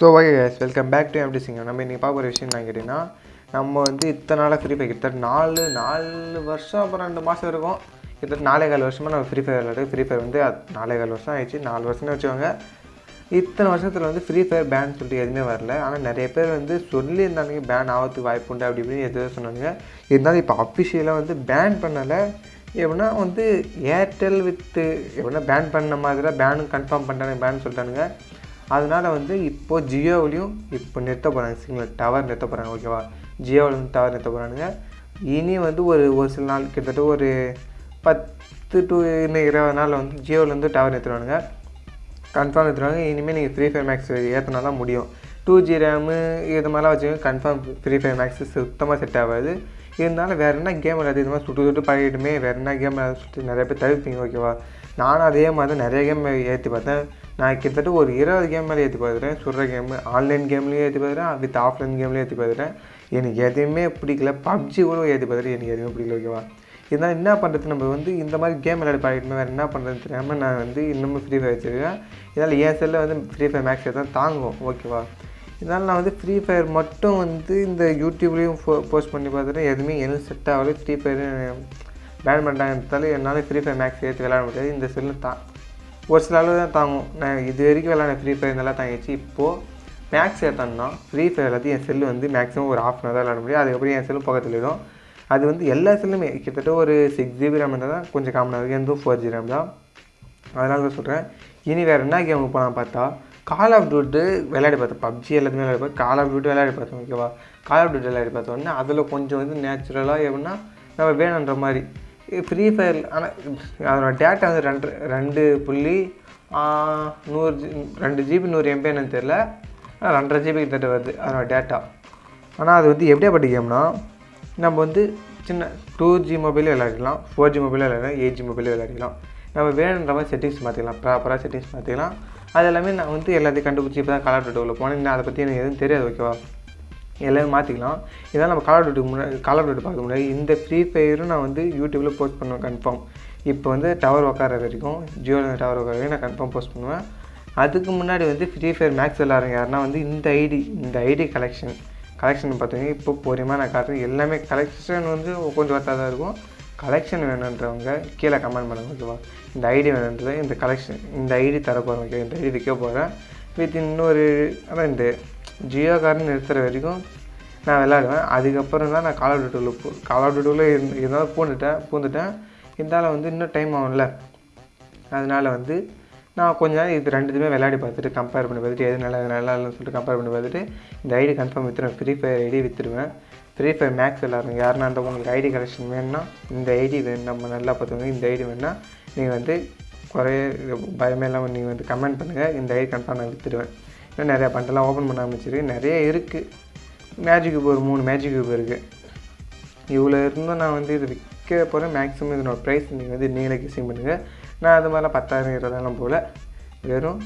So okay guys welcome back to எப்படி சிங்கம் நம்ம இன்றைக்கி பார்க்க ஒரு விஷயம் என்ன கேட்டிங்கன்னா நம்ம வந்து இத்தனை நாளாக ஃப்ரீ ஃபயர் கிட்டத்தட்ட நாலு நாலு வருஷம் அப்புறம் ரெண்டு மாதம் இருக்கும். கிட்டத்தட்ட நாலே கால் வருஷமாக நம்ம ஃப்ரீ ஃபயர் விளையாடு ஃப்ரீ ஃபயர் வந்து நாலே கால் வருஷம் ஆயிடுச்சு. நாலு வருஷம்னு வச்சுக்கோங்க. இத்தனை வருஷத்தில் வந்து ஃப்ரீ ஃபயர் பேன் சொல்லிட்டு எதுவுமே வரல. ஆனால் நிறைய பேர் வந்து சொல்லியிருந்தாங்க பேன் ஆகிறதுக்கு வாய்ப்பு உண்டு அப்படி இப்படின்னு எதுவும் சொன்னாங்க. இருந்தாலும் இப்போ அஃபிஷியலாக வந்து பேன் பண்ணலை. எப்படின்னா வந்து ஏர்டெல் வித்து எப்படின்னா பேன் பண்ண மாதிரி தான் பேனு கன்ஃபார்ம் பண்ணிட்டாங்க பேன் சொல்லிட்டானுங்க. அதனால் வந்து இப்போது ஜியோவிலையும் இப்போ நிறுத்த போகிறாங்க சிக்னல் டவர் நிறுத்த போகிறாங்க ஓகேவா? ஜியோவில் வந்து டவர் நிறுத்த போகிறானுங்க இனி வந்து ஒரு ஒரு சில நாள் கிட்டத்தட்ட ஒரு பத்து டு இன்னும் இருபது நாளில் வந்து ஜியோவிலேருந்து டவர் நிறுத்துவானுங்க. கன்ஃபார்ம் எடுத்துருவாங்க இனிமேல் நீங்கள் ஃப்ரீ ஃபயர் மேக்ஸ் ஏற்றினா தான் முடியும். டூ ஜி ரேமு இது மாதிரிலாம் வச்சுக்கோங்க கன்ஃபார்ம் ஃப்ரீ ஃபயர் மேக்ஸ் சுத்தமாக செட் ஆகாது. இருந்தாலும் வேறு என்ன கேம் விளையாது இது மாதிரி சுட்டு சுட்டு பழகிட்டுமே வேறு என்ன கேம் விளையாட சுட்டு நிறைய பேர் தவிர்ப்பீங்க ஓகேவா? நானும் அதே மாதிரி தான் நிறைய கேம் ஏற்றி பார்த்தேன். நான் கிட்டத்தட்ட ஒரு இருபது கேம் மேலே ஏற்றி பார்த்துட்டேன் சுடுற கேமு ஆன்லைன் கேம்லேயும் ஏற்றி பார்த்துட்டேன் வித் ஆஃப்லைன் கேம்லேயும் ஏற்றி பார்த்துட்டேன் எனக்கு எதையுமே பிடிக்கல. பப்ஜி கூட ஏற்றி பார்த்துட்டு எனக்கு எதுவுமே பிடிக்கல ஓகேவா இதனால் என்ன பண்ணுறது நம்ம வந்து இந்த மாதிரி கேம் விளையாடி பழகிட்டுமே வேறு என்ன பண்ணுறதுன்னு தெரியாமல் நான் வந்து இன்னமும் ஃப்ரீ ஃபயர் வச்சுருக்கேன். இதனால் என் செல்லில் வந்து ஃப்ரீ ஃபயர் மேக்ஸ் தான் தாங்கும் ஓகேவா இதனால் நான் வந்து ஃப்ரீ ஃபயர் மட்டும் வந்து இந்த யூடியூப்லேயும் போஸ்ட் பண்ணி பார்த்துட்டு எதுவுமே எனக்கு செட் ஆகலை. ஃப்ரீ ஃபயர் பேன் எடுத்தாலும் என்னால் ஃப்ரீ ஃபயர் மேக்ஸ் ஏற்றி விளையாட முடியாது. இந்த செல்லு தான் ஒரு சில அளவு தான் தாங்கும். நான் இது வரைக்கும் விளாண்ட ஃப்ரீ ஃபயர் நல்லா தாங்கிச்சு இப்போது மேக்ஸ் ஏற்றோன்னா ஃப்ரீ ஃபயர் எல்லாத்தையும் என் செல்லு வந்து மேக்ஸிமம் ஒரு ஆஃப் அன் தான் விளாட முடியும். அதுக்கப்புறம் என் செல்லு பக்கத்தில் இடும் அது வந்து எல்லா செல்லுமே கிட்டத்தட்ட ஒரு சிக்ஸ் ஜிபி ரேம் இருந்தால் தான் கொஞ்சம் காமனாக இருக்குது எந்த ஃபோர் ஜி ரேம் தான். அதனால தான் சொல்கிறேன் இனி வேறு என்ன கேமுக்கு போகலாம் பார்த்தா கால் ஆஃப் டியூட்டு விளையாடி பார்த்தேன். பப்ஜி எல்லாத்தையுமே விளையாடி பார்த்தேன். கால் ஆஃப் டியூட்டி விளையாடி பார்த்தோம் ஓகேவா கால் ஆஃப் டியூட்டி விளையாடி பார்த்தோன்னே அதில் கொஞ்சம் வந்து நேச்சுரலாக எப்படின்னா நம்ம வேணுன்ற மாதிரி ஃப்ரீ ஃபயர் ஆனால் அதோட டேட்டா வந்து ரெண்டு ரெண்டு புள்ளி நூறு ஜி ரெண்டு ஜிபி நூறு எம்பி என்னன்னு தெரில ரெண்டரை ஜிபி கிட்ட வருது அதோட டேட்டா ஆனால் அது வந்து எப்படியாப்பட்ட கேம்னா நம்ம வந்து சின்ன டூ ஜி மொபைலே விளையாடிக்கலாம் ஃபோர் ஜி மொபைலே விளையாடலாம் எயிட் ஜி மொபைலே விளையாடிக்கலாம். நம்ம வேணுன்ற மாதிரி செட்டிங்ஸ் மாற்றிக்கலாம் ப்ராப்பராக செட்டிங்ஸ் மாற்றிக்கலாம் அது எல்லாமே நான் வந்து எல்லாத்தையும் கண்டுபிடிச்சி இப்போ தான் கலர் டூட்டில் போனேன். இன்னும் அதை பற்றி எனக்கு எதுவும் தெரியாது ஓகேவா எல்லாமே மாற்றிக்கலாம் இதெல்லாம் நம்ம கலர் டூட்டுக்கு முன்னாடி கலர் டூட்டு பார்க்க முன்னாடி இந்த ஃப்ரீ ஃபயரும் நான் வந்து யூடியூப்பில் போஸ்ட் பண்ணுவேன் கன்ஃபார்ம் இப்போ வந்து டவர் உட்கார வரைக்கும் ஜியோவில் டவர் உட்கார வரைக்கும் நான் கன்ஃபார்ம் போஸ்ட் பண்ணுவேன். அதுக்கு முன்னாடி வந்து ஃப்ரீ ஃபயர் மேக்ஸ் விளாட்றங்க யாருன்னா வந்து இந்த ஐடி இந்த ஐடி கலெக்ஷன் கலெக்ஷன் பார்த்தீங்கன்னா இப்போ பொறுமையாக நான் காட்டுறேன். எல்லாமே கலெக்ஷன் வந்து கொஞ்சம் ஒர்த்தாக தான் இருக்கும். கலெக்ஷன் வேணுன்றவங்க கீழே கமெண்ட் பண்ணுங்க ஓகேவா இந்த ஐடி வேணுன்றது இந்த கலெக்ஷன் இந்த ஐடி தர போகிறேன் ஓகே இந்த ஐடி விற்க போகிறேன் வித் இன்னொரு அதான் இந்த ஜியோ கார்டு நிறுத்துகிற வரைக்கும் நான் விளாடுவேன் அதுக்கப்புறம் தான் நான் கால் ஆஃப் டியூட்டியில் போ கால் ஆஃப் டியூட்டியில் இருந்து இருந்தாலும் பூந்துட்டேன் பூந்துட்டேன். இருந்தாலும் வந்து இன்னும் டைம் ஆகும்ல. அதனால் வந்து நான் கொஞ்ச நேரம் இது ரெண்டுத்துமே விளையாடி பார்த்துட்டு கம்பேர் பண்ணி பார்த்துட்டு எது நல்லா நல்லா இல்லைன்னு சொல்லிட்டு கம்பேர் பண்ணி பார்த்துட்டு இந்த ஐடி கன்ஃபார்ம் விற்றுருவேன் ஃப்ரீ ஃபயர் ஐடி விற்றுருவேன் ஃப்ரீ ஃபயர் மேக்ஸ் விளாட்றீங்க. யாருன்னா அந்த உங்களுக்கு ஐடி கலெக்ஷன் வேணும்னா இந்த ஐடி வேணும். நம்ம நல்லா பார்த்துக்கோங்க. இந்த ஐடி வேணும்னா நீங்கள் வந்து குறைய பயமே இல்லாமல் நீங்கள் வந்து கமெண்ட் பண்ணுங்கள் இந்த ஐடி கன்ஃபார்ம் நான் விற்றுடுவேன் இன்னும் நிறையா பண்டெல்லாம் ஓப்பன் பண்ண ஆரம்பிச்சிருக்கு. நிறைய இருக்குது மேஜிக் கியூப் ஒரு மூணு மேஜிக் கியூப் இருக்குது இவ்வளோ இருந்தும் நான் வந்து இது விற்க போகிறேன் மேக்ஸிமம் இதனோட ப்ரைஸ் நீங்கள் வந்து நீங்களே கிசிங் பண்ணுங்கள் நான் அது மாதிரிலாம் பத்தாயிரம் இருபதாயிரம் போல். வெறும்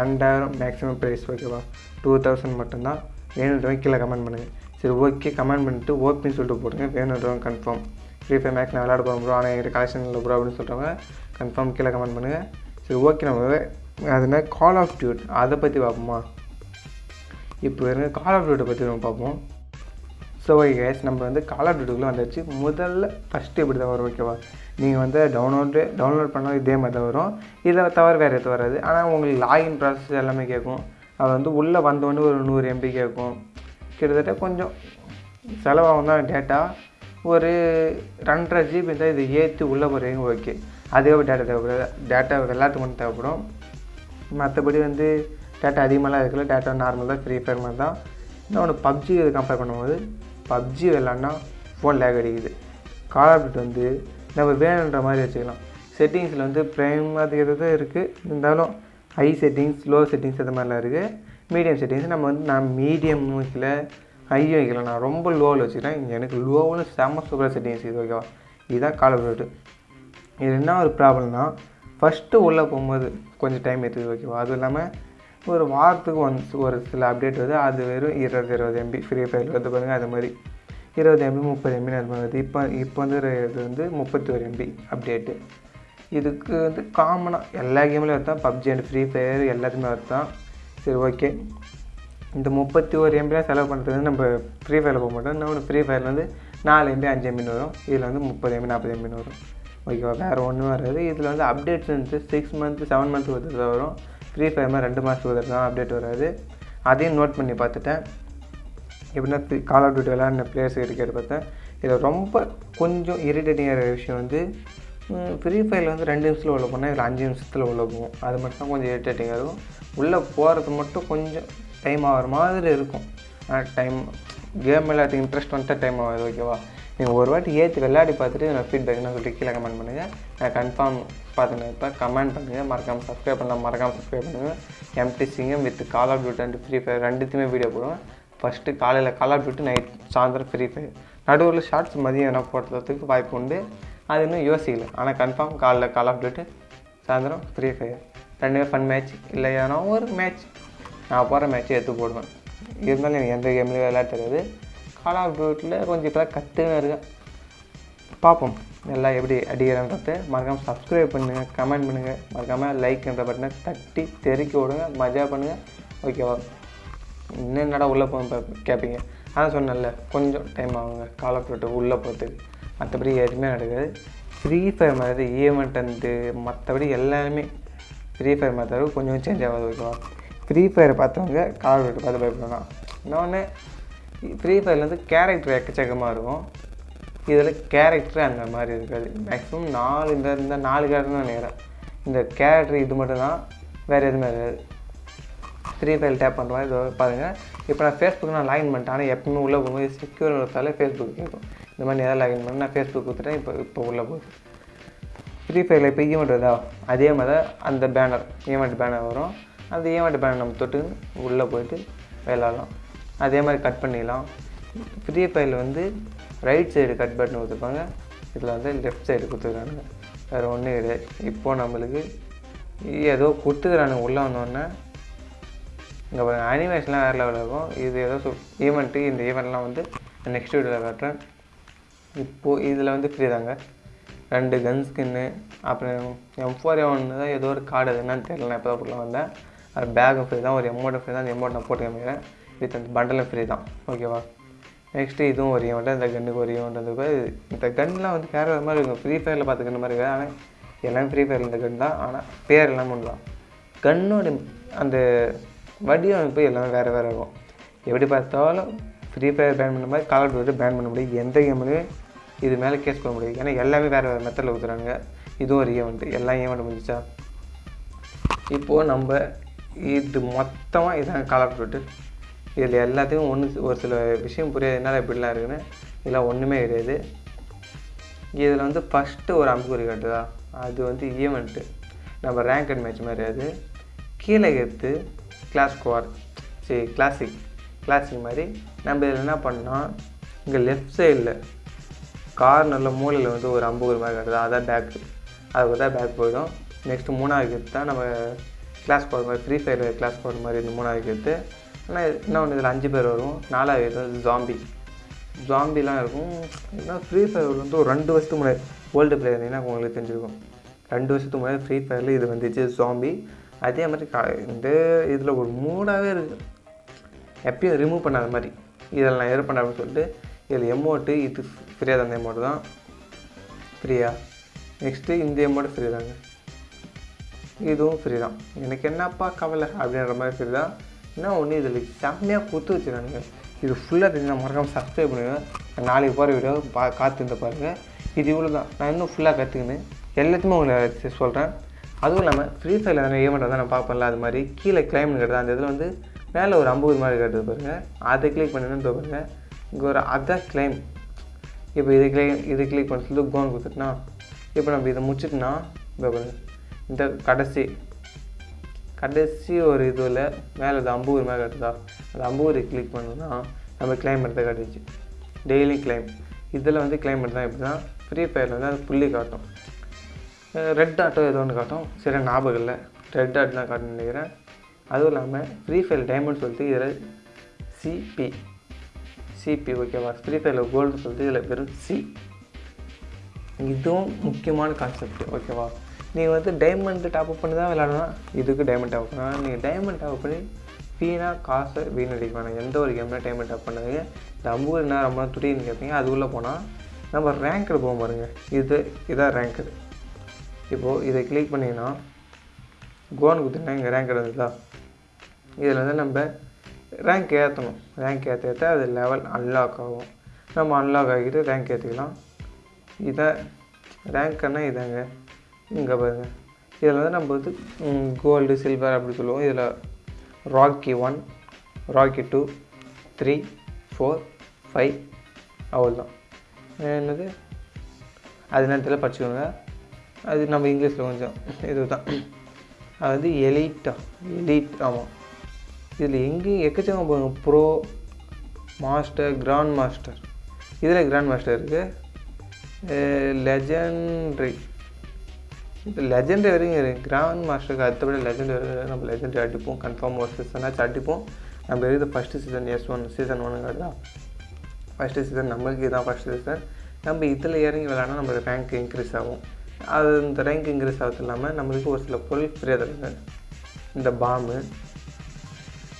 ரெண்டாயிரம் மேக்ஸிமம் ப்ரைஸ் ஓகேவா டூ தௌசண்ட் மட்டும்தான். வேணுன்றவங்க கீழே கமெண்ட் பண்ணுங்கள் சரி ஓகே கமெண்ட் பண்ணிட்டு ஓகேன்னு சொல்லிட்டு போடுங்க. வேணுன்றவங்க கன்ஃபார்ம் ஃப்ரீ ஃபயர் மேக்ஸ் நான் விளாட போகிறோம் ப்ரோ ஆனால் எங்கிட்ட கலெக்ஷன் இல்லை ப்ரோ அப்படின்னு சொல்கிறவங்க கன்ஃபார்ம் கீழே கமெண்ட் பண்ணுங்கள் சரி ஓகே நம்ம அதுனா கால் ஆஃப் டியூட் அதை பற்றி பார்ப்போமா? இப்போ இருங்க கால் ஆஃப் டியூட்டை பற்றி நம்ம பார்ப்போம். ஸோ கேஸ் நம்ம வந்து கால் ஆஃப் டியூட்டிக்குள்ளே வந்துடுச்சு முதல்ல ஃபஸ்ட்டு இப்படி தான் வரும் ஓகேவா நீங்கள் வந்து டவுன்லோடு டவுன்லோட் பண்ணால் இதே மாதிரி தான் வரும். இதை தவிர வேறு எதுவும் வராது. ஆனால் உங்களுக்கு லாகின் ப்ராசஸ் எல்லாமே கேட்கும். அது வந்து உள்ளே வந்தோடனே ஒரு நூறு எம்பி கேட்கும். கிட்டத்தட்ட கொஞ்சம் செலவாகும் தான் டேட்டா ஒரு ரெண்டரை ஜிபி இருந்தால் இது ஏற்றி உள்ளே போகிறீங்க ஓகே அதுக்கப்புறம் டேட்டா தேவைப்படாது. டேட்டா எல்லாத்துக்கும் தேவைப்படும். மற்றபடி வந்து டேட்டா அதிகமாகலாம் இருக்கல டேட்டா நார்மல் தான் ஃப்ரீ ஃபயர் மாதிரி தான். இன்னொன்று பப்ஜி இது கம்பேர் பண்ணும்போது பப்ஜி விளாட்னா ஃபோன் லேக் அடிக்குது. கால் அப்டேட் வந்து நம்ம வேணுன்ற மாதிரி வச்சுக்கலாம். செட்டிங்ஸில் வந்து ப்ரைம் அது தான் இருக்குது இருந்தாலும் ஹை செட்டிங்ஸ் லோ செட்டிங்ஸ் அது மாதிரிலாம் இருக்குது மீடியம் செட்டிங்ஸ் நம்ம வந்து நான் மீடியம் வைக்கல ஹையும் வைக்கல. நான் ரொம்ப லோவில் வச்சுக்கிறேன். எனக்கு லோவில் செம்ம சூப்பராக செட்டிங்ஸ் இது ஓகேவா இதுதான் கால் ஆஃப் இது என்ன ஒரு ப்ராப்ளம்னா ஃபஸ்ட்டு உள்ளே போகும்போது கொஞ்சம் டைம் எடுத்துது ஓகேவா அதுவும் இல்லாமல் ஒரு வாரத்துக்கு ஒன்ஸ் ஒரு சில அப்டேட் வருது. அது வெறும் இருபது இருபது எம்பி ஃப்ரீ ஃபயர் வந்து பாருங்கள் அது மாதிரி. இருபது எம்பி முப்பது எம்பி வருது. இப்போ இப்போ வந்து இது வந்து முப்பத்தி ஒரு எம்பி அப்டேட்டு இதுக்கு வந்து காமனாக எல்லா கேம்லேயும் வருதான் பப்ஜி அண்ட் ஃப்ரீ ஃபயர் எல்லாத்துமே வருதான் சரி ஓகே இந்த முப்பத்தி ஒரு எம்பிலாம் செலவு பண்ணுறது வந்து நம்ம ஃப்ரீ ஃபயரில் போக மாட்டோம். இன்னொன்று ஃப்ரீ ஃபயரில் வந்து நாலு எம்பி அஞ்சு எம்பின்னு வரும். இதில் வந்து முப்பது எம்பி நாற்பது எம்பின்னு வரும். ஓகேவா? வேறு ஒன்றும் வராது. இதில் வந்து அப்டேட்ஸ் வந்து சிக்ஸ் மந்த்து செவன் மந்த்துக்கு ஒரு வரும். ஃப்ரீ ஃபயர் ரெண்டு மாதத்துக்கு ஒரு தான் அப்டேட் வராது. அதையும் நோட் பண்ணி பார்த்துட்டேன். எப்படின்னா கால் ஆஃப் டியூட்டி விளையாடின பிளேயர்ஸ் இருக்கிறத பார்த்தேன். இதில் ரொம்ப கொஞ்சம் இரிட்டேட்டிங்காக விஷயம் வந்து ஃப்ரீ ஃபயரில் வந்து ரெண்டு நிமிஷத்தில் உள்ள போனால் இதில் அஞ்சு நிமிஷத்தில் உள்ள போகும். அது மட்டும் தான் கொஞ்சம் இரிட்டேட்டிங்காக இருக்கும். உள்ளே போகிறது மட்டும் கொஞ்சம் டைம் ஆகிற மாதிரி இருக்கும். ஆனால் டைம் கேம் எல்லாத்துக்கும் இன்ட்ரெஸ்ட் வந்துட்டு டைம் ஆகாது ஓகேவா நீங்கள் ஒரு வாட்டி ஏற்றி விளையாடி பார்த்துட்டு நான் ஃபீட்பேக்னு சொல்லிட்டு கீழே கமெண்ட் பண்ணுங்கள் நான் கன்ஃபார்ம் பார்த்துன்னு இப்போ கமெண்ட் பண்ணுங்கள் மறக்காமல் சப்ஸ்கிரைப் பண்ணலாம். மறக்காமல் சப்ஸ்கிரைப் பண்ணுங்கள் MT Singam with call of duty and free fire ரெண்டுத்தையுமே வீடியோ போடுவேன். ஃபஸ்ட்டு காலையில் கால் ஆஃப் டியூட்டி நைட் சாயந்தரம் ஃப்ரீ ஃபயர் நடுவில் ஷார்ட்ஸ் மதியம் என்ன போடுறதுக்கு வாய்ப்பு உண்டு. அது இன்னும் யோசிக்கல. ஆனால் கன்ஃபார்ம் காலைல கால் ஆஃப் டியூட்டி சாயந்தரம் ஃப்ரீ ஃபயர் ரெண்டுமே ஃபன் மேட்ச் இல்லை ஏன்னா ஒரு மேட்ச் நான் போகிற மேட்ச்சை எடுத்து போடுவேன். இருந்தாலும் எனக்கு எந்த கேம்லேயும் விளையாட தெரியாது. ஆனால் ஆஃப் கொஞ்சம் இப்போ கற்றுன்னு இருக்கேன். பார்ப்போம். எல்லாம் எப்படி அடிக்கிறேன்றது. மறக்காமல் சப்ஸ்கிரைப் பண்ணுங்கள் கமெண்ட் பண்ணுங்கள் மறக்காமல் லைக்ன்ற பட்டனை தட்டி தெறிக்க விடுங்க. மஜா பண்ணுங்கள் ஓகேவா இன்னும் என்னடா உள்ளே போக கேட்பீங்க அதான் சொன்னேன்ல கொஞ்சம் டைம் ஆகுங்க. கால் ஆஃப் டியூட்டி உள்ளே போகிறதுக்கு மற்றபடி எதுவுமே நடக்காது. ஃப்ரீ ஃபயர் மாதிரி ஈவெண்ட் வந்து மற்றபடி எல்லாமே ஃப்ரீ ஃபயர் மாதிரி கொஞ்சம் சேஞ்ச் ஆகாது ஓகேவா ஃப்ரீ ஃபயர் பார்த்தவங்க கால் ஆஃப் டியூட்டி பார்த்து பயப்படணும் இன்னொன்று ஃப்ரீ ஃபயர்லேருந்து கேரக்டர் எக்கச்சக்கமாக இருக்கும். இதில் கேரக்டர் அந்த மாதிரி இருக்காது. மேக்ஸிமம் நாலு இந்த இந்த நாலு கேரக்டர் தான் நேரம் இந்த கேரக்டர் இது மட்டும் தான் வேறு எதுவுமே இருக்காது ஃப்ரீ ஃபயர் டேப் பண்ணுற மாதிரி இதோ பாருங்கள் இப்போ நான் ஃபேஸ்புக் நான் லாகின் பண்ணிட்டேன். ஆனால் எப்பவுமே உள்ளே போகும்போது செக்யூர் கொடுத்தாலே ஃபேஸ்புக் கேட்கும். இந்த மாதிரி எதாவது லாகின் பண்ணி நான் ஃபேஸ்புக் கொடுத்துட்டேன். இப்போ இப்போ உள்ளே போகுது. ஃப்ரீ ஃபயரில் இப்போ ஈவெண்ட் வருதா அதே மாதிரி தான் அந்த பேனர் ஈவெண்ட் பேனர் வரும். அந்த e ஈவெண்ட் பேனர் நம்ம தொட்டு உள்ளே போயிட்டு விளாட்லாம் அதே மாதிரி கட் பண்ணிடலாம். ஃப்ரீ ஃபயரில் வந்து ரைட் சைடு கட் பட்டன் கொடுத்துருப்பாங்க. இதில் வந்து லெஃப்ட் சைடு கொடுத்துருக்கானுங்க வேறு ஒன்றும் கிடையாது இப்போது நம்மளுக்கு ஏதோ கொடுத்துக்கிறானுங்க உள்ளே வந்தோடனே. இங்கே பாருங்கள் அனிமேஷன்லாம் வேறு லெவலில் இருக்கும். இது ஏதோ சொல் ஈவெண்ட்டு இந்த ஈவெண்ட்லாம் வந்து நெக்ஸ்ட் வீடியோவில் காட்டுறேன். இப்போது இதில் வந்து ஃப்ரீ தாங்க. ரெண்டு கன் ஸ்கின்னு அப்புறம் எம் ஃபோர் ஒன்று தான் ஏதோ ஒரு கார்டு எதுனான்னு என்னன்னு தெரியல. நான் இப்போ தான் வந்தேன். அது பேக்கும் ஃப்ரீ தான். ஒரு எமௌண்ட்டும் ஃப்ரீ தான். அந்த எமௌண்ட் நான் போட்டு காமிக்கிறேன். வித் அந்த பண்டலும் ஃப்ரீ தான். ஓகேவா நெக்ஸ்ட்டு இதுவும் ஒரு ஈவெண்ட்டு இந்த கன்னுக்கு ஒரு ஈவெண்ட் வந்து இந்த கன்லாம் வந்து வேறு மாதிரி இருக்கும். ஃப்ரீ ஃபயரில் பார்த்து கன் மாதிரி இருக்காது ஆனால் எல்லாமே ஃப்ரீ ஃபயரில் இந்த கன் தான். ஆனால் பேர் எல்லாம் ஒன்று தான் கன்னோட அந்த வடிவமைப்பு எல்லாமே வேறு வேறு இருக்கும். எப்படி பார்த்தாலும் ஃப்ரீ ஃபயர் பேன் பண்ண மாதிரி கால் ஆஃப் பேன் பண்ண முடியும். எந்த கேம்லையும் இது மேலே கேஸ் பண்ண முடியும் ஏன்னா எல்லாமே வேறு வேறு மெத்தடில் ஊற்றுறாங்க இதுவும் ஒரு ஈவெண்ட்டு எல்லா ஈவெண்ட் முடிஞ்சிச்சா? இப்போது நம்ம இது மொத்தமாக இதான் கால் ஆஃப் இதில் எல்லாத்துக்கும் ஒன்று ஒரு சில விஷயம் புரியாது. என்னால் இப்படிலாம் இருக்குன்னு. இதெல்லாம் ஒன்றுமே கிடையாது. இதில் வந்து ஃபஸ்ட்டு ஒரு அம்புக்குறி கட்டுதா? அது வந்து ஈவெண்ட்டு நம்ம ரேங்க் அண்ட் மேட்ச் மாதிரி அது. கீழே எடுத்து கிளாஸ் குவார் சரி கிளாசிக் கிளாசிக் மாதிரி நம்ம இதில் என்ன பண்ணோம் இங்கே லெஃப்ட் சைடில் கார்னரில் மூலையில் வந்து ஒரு அம்புக்குறி மாதிரி கட்டுதா? அதான் பேக்கு அதுக்கு தான் பேக் போயிடும். நெக்ஸ்ட்டு மூணாவது எடுத்து தான் நம்ம கிளாஸ் போடுற மாதிரி ஃப்ரீ ஃபயர் கிளாஸ் போடுற மாதிரி இந்த மூணாவது எடுத்து ஆனால் ஒன்று இதில் அஞ்சு பேர் வரும் நாலாவது வந்து ஜாம்பி ஜாம்பிலாம் இருக்கும். ஏன்னா ஃப்ரீ ஃபயர் வந்து ஒரு ரெண்டு வருஷத்துக்கு முன்னாடி. ஓல்டு பிளேயர் இருந்தீங்கன்னா உங்களுக்கு தெரிஞ்சிருக்கும். ரெண்டு வருஷத்துக்கு முன்னாடி ஃப்ரீ ஃபயரில் இது வந்துச்சு ஜாம்பி அதே மாதிரி கா இந்த இதில் ஒரு மூடாகவே இருக்குது எப்பயும் ரிமூவ் பண்ணாத மாதிரி. இதில் நான் எது பண்ண அப்படின்னு சொல்லிட்டு இதில் எமௌண்ட்டு இது ஃப்ரீயாக தந்த எமௌண்ட் தான். ஃப்ரீயா நெக்ஸ்ட்டு இந்த எமௌண்ட் ஃப்ரீ தாங்க. இதுவும் ஃப்ரீ தான். எனக்கு என்னப்பா கவலை அப்படின்ற மாதிரி ஃப்ரீ தான். என்ன ஒன்று இதில் செம்மையாக கொடுத்து வச்சுருக்கானுங்க. இது ஃபுல்லாக தெரிஞ்சு மறக்காமல் சப்ஸ்கிரைப் பண்ணுங்கள் நாளைக்கு போகிற வீடியோ பா காத்திருந்து பாருங்கள் இது இவ்வளோ தான் நான் இன்னும் ஃபுல்லாக கற்றுக்கினேன் எல்லாத்தையுமே உங்களை சொல்கிறேன் அதுவும் இல்லாமல் ஃப்ரீ ஃபயரில் எதனா ஈவெண்ட் தான் நான் பார்ப்பேன்ல அது மாதிரி கீழே கிளைம்னு கேட்டது அந்த இதில் வந்து மேலே ஒரு ஐம்பது மாதிரி கேட்டது பாருங்கள் அதை கிளிக் பண்ணணும் பாருங்கள் இங்கே ஒரு அதான் கிளைம் இப்போ இது கிளிக் இது கிளிக் பண்ண சொல்லி கோன் கொடுத்துட்டுனா இப்போ நம்ம இதை முடிச்சிட்டோன்னா இந்த இந்த கடைசி கடைசி ஒரு இதில் மேலே அது அம்பூர் மேலே கட்டுதா அந்த அம்பூர் கிளிக் பண்ணோன்னா நம்ம கிளைம் எடுத்து காட்டுச்சு டெய்லி கிளைம் இதில் வந்து கிளைம் தான் எப்படி தான் ஃப்ரீ ஃபயரில் வந்து அது புள்ளி காட்டும். ரெட் ஆட்டோ ஏதோ ஒன்று காட்டும். சரி ஞாபகம் இல்லை ரெட் ஆட் தான் காட்டுன்னு நினைக்கிறேன். அதுவும் இல்லாமல் ஃப்ரீ ஃபயர் டைமண்ட் சொல்லிட்டு இதில் சிபி சிபி ஓகேவா ஃப்ரீ ஃபயரில் கோல்டு சொல்லிட்டு இதில் வெறும் சி இதுவும் முக்கியமான கான்செப்ட் ஓகேவா நீங்கள் வந்து டைமண்ட் டாப் அப் பண்ணி தான் விளாடணும் இதுக்கு டைமண்ட் டாப் பண்ணலாம் நீங்கள் டைமண்ட் டாப் பண்ணி வீணாக காசை வீணடிக்க வேணாம் எந்த ஒரு கேம்ல டைமண்ட் அப் பண்ணாதீங்க. இந்த ஐம்பது என்ன ரொம்ப துடின்னு கேட்பீங்க அதுக்குள்ளே போனால் நம்ம ரேங்க்கில் போக பாருங்க. இது இதான் ரேங்க்கு இப்போது இதை கிளிக் பண்ணிங்கன்னா கோன் கொடுத்தீங்கன்னா இங்கே ரேங்க் இருந்ததா இதில் வந்து நம்ம ரேங்க் ஏற்றணும் ரேங்க் ஏற்ற ஏற்ற அது லெவல் அன்லாக் ஆகும். நம்ம அன்லாக் ஆகிட்டு ரேங்க் ஏற்றிக்கலாம் இதை ரேங்க்னால் இதாங்க. இங்கே பாருங்க இதில் வந்து நம்ம வந்து கோல்டு சில்வர் அப்படி சொல்லுவோம். இதில் rookie one rookie two three four five அவ்வளோதான் என்னது? அது நேரத்தில் படிச்சுக்கோங்க. அது நம்ம இங்கிலீஷில் கொஞ்சம் இதுதான். அது வந்து எலிட்டா எலிட் ஆமாம் இதில் எங்கேயும் எக்கச்சக்கம் போங்க. ப்ரோ மாஸ்டர் கிராண்ட் மாஸ்டர் இதில் கிராண்ட் மாஸ்டர் இருக்குது லெஜண்ட்ரி லெஜெண்ட் வரைக்கும் இருக்குது கிராண்ட் மாஸ்டருக்கு அடுத்தபடி லெஜெண்ட் வரைக்கும் நம்ம லெஜெண்ட் அடிப்போம். கன்ஃபார்ம் ஒரு சீசனாச்சும் அடிப்போம். நம்ம இருக்குது first season S one season ஒன்று தான். ஃபஸ்ட்டு சீசன் நம்மளுக்கு இதுதான் ஃபஸ்ட்டு சீசன் நம்ம இதில் இறங்கி விளாட்னா நம்மளுக்கு ரேங்க் இன்க்ரீஸ் ஆகும். அது இந்த ரேங்க் இன்க்ரீஸ் ஆகிறது இல்லாமல் நம்மளுக்கு ஒரு சில பொருள் ஃப்ரீயாக தருங்க இந்த பாம்பு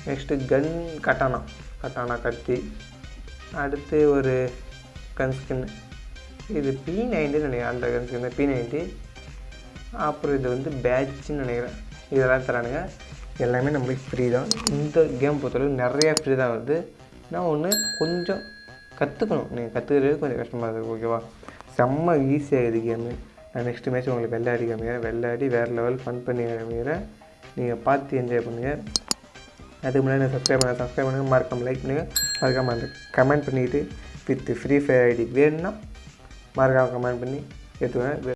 நெக்ஸ்ட்டு கன் கட்டானா கட்டானா கத்தி. அடுத்து ஒரு கன் ஸ்கின் இது பி நைன்டின்னு நினைக்கிறேன். அந்த கன் ஸ்கின் பி நைன்டி அப்புறம் இது வந்து பேட்ச்னு நினைக்கிறேன். இதெல்லாம் தரானுங்க. எல்லாமே நம்மளுக்கு ஃப்ரீ தான். இந்த கேம் பொறுத்தளவு நிறையா ஃப்ரீ தான் வருது. நான் ஒன்று கொஞ்சம் கற்றுக்கணும் நீங்கள் கற்றுக்கிறது கொஞ்சம் கஷ்டமாக இருக்குது ஓகேவா செம்ம ஈஸியாக இது கேமு நான் நெக்ஸ்ட் மேட்ச் உங்களுக்கு விளையாடி காமிக்கிறேன் விளையாடி வேறு லெவல் ஃபன் பண்ணி காமிக்கிறேன் நீங்கள் பார்த்து என்ஜாய் பண்ணுங்கள் அதுக்கு முன்னாடி சப்ஸ்கிரைப் பண்ண சப்ஸ்கிரைப் பண்ணுங்கள் மறக்காம லைக் பண்ணுங்கள் மறக்காமல் அந்த கமெண்ட் பண்ணிவிட்டு வித் ஃப்ரீ ஃபயர் ஐடி வேணும்னா மறக்காமல் கமெண்ட் பண்ணி எடுத்துக்கோங்க.